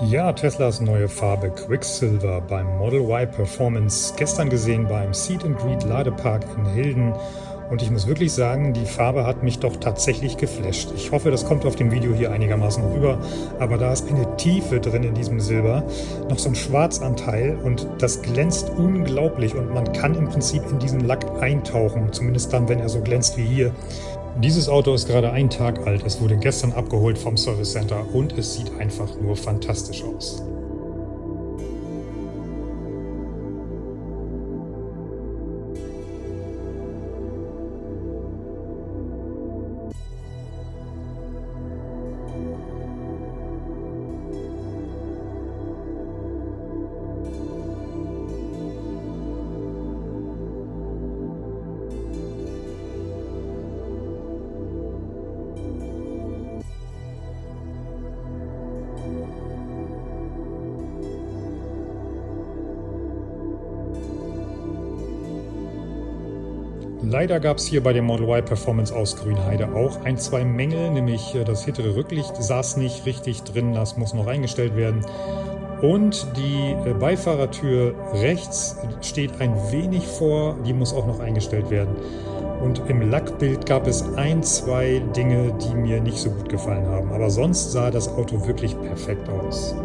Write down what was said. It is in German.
Ja, Teslas neue Farbe Quicksilver beim Model Y Performance gestern gesehen beim Seat and Greet Ladepark in Hilden und ich muss wirklich sagen, die Farbe hat mich doch tatsächlich geflasht. Ich hoffe, das kommt auf dem Video hier einigermaßen rüber, aber da ist eine Tiefe drin in diesem Silber, noch so ein Schwarzanteil und das glänzt unglaublich und man kann im Prinzip in diesen Lack eintauchen, zumindest dann, wenn er so glänzt wie hier. Dieses Auto ist gerade einen Tag alt, es wurde gestern abgeholt vom Service Center und es sieht einfach nur fantastisch aus. Leider gab es hier bei der Model Y Performance aus Grünheide auch ein, zwei Mängel, nämlich äh, das hintere Rücklicht saß nicht richtig drin, das muss noch eingestellt werden. Und die äh, Beifahrertür rechts steht ein wenig vor, die muss auch noch eingestellt werden. Und im Lackbild gab es ein, zwei Dinge, die mir nicht so gut gefallen haben. Aber sonst sah das Auto wirklich perfekt aus.